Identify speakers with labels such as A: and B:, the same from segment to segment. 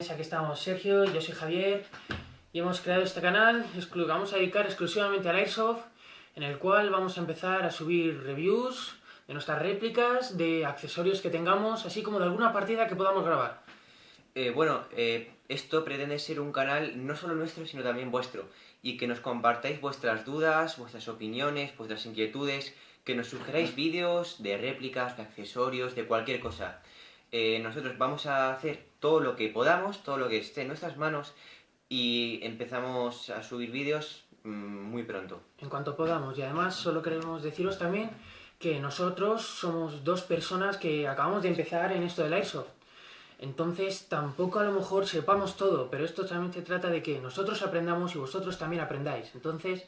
A: Aquí estamos Sergio, yo soy Javier y hemos creado este canal, vamos a dedicar exclusivamente al Airsoft en el cual vamos a empezar a subir reviews de nuestras réplicas, de accesorios que tengamos, así como de alguna partida que podamos grabar.
B: Eh, bueno, eh, esto pretende ser un canal no solo nuestro, sino también vuestro, y que nos compartáis vuestras dudas, vuestras opiniones, vuestras inquietudes, que nos sugeráis vídeos de réplicas, de accesorios, de cualquier cosa. Eh, nosotros vamos a hacer todo lo que podamos, todo lo que esté en nuestras manos y empezamos a subir vídeos mm, muy pronto.
A: En cuanto podamos y además solo queremos deciros también que nosotros somos dos personas que acabamos de empezar en esto del Airsoft. Entonces tampoco a lo mejor sepamos todo, pero esto también se trata de que nosotros aprendamos y vosotros también aprendáis. Entonces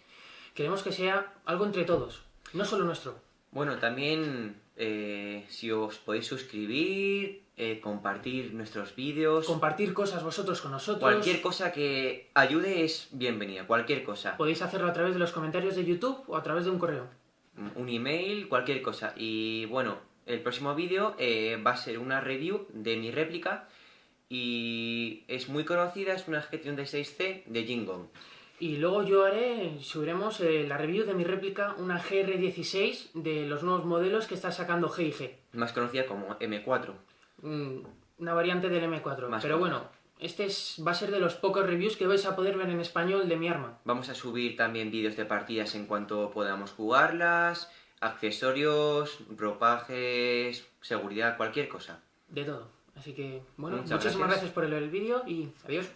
A: queremos que sea algo entre todos, no solo nuestro.
B: Bueno, también eh, si os podéis suscribir, eh, compartir nuestros vídeos...
A: Compartir cosas vosotros con nosotros...
B: Cualquier cosa que ayude es bienvenida, cualquier cosa.
A: Podéis hacerlo a través de los comentarios de YouTube o a través de un correo.
B: Un email, cualquier cosa. Y bueno, el próximo vídeo eh, va a ser una review de mi réplica y es muy conocida, es una gestión de 6C de Jingong.
A: Y luego yo haré, subiremos eh, la review de mi réplica, una GR16 de los nuevos modelos que está sacando G&G.
B: Más conocida como M4.
A: Mm, una variante del M4. Pero bueno, este va a ser de los pocos reviews que vais a poder ver en español de mi arma.
B: Vamos a subir también vídeos de partidas en cuanto podamos jugarlas, accesorios, ropajes, seguridad, cualquier cosa.
A: De todo. Así que, bueno, muchísimas gracias por el vídeo y adiós.